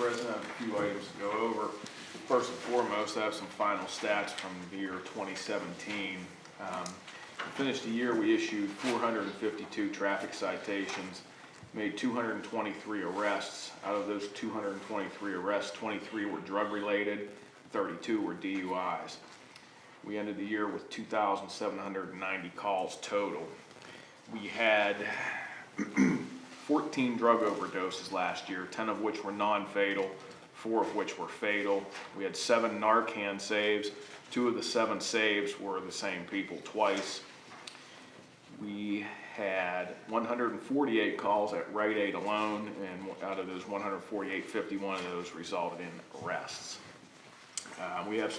President, I have a few items to go over. First and foremost, I have some final stats from the year 2017. Um, Finished the year, we issued 452 traffic citations, made 223 arrests. Out of those 223 arrests, 23 were drug-related, 32 were DUIs. We ended the year with 2,790 calls total. We had 14 drug overdoses last year, 10 of which were non-fatal, four of which were fatal. We had seven Narcan saves. Two of the seven saves were the same people twice. We had 148 calls at Rite Aid alone, and out of those 148, 51 of those resulted in arrests. Uh, We have some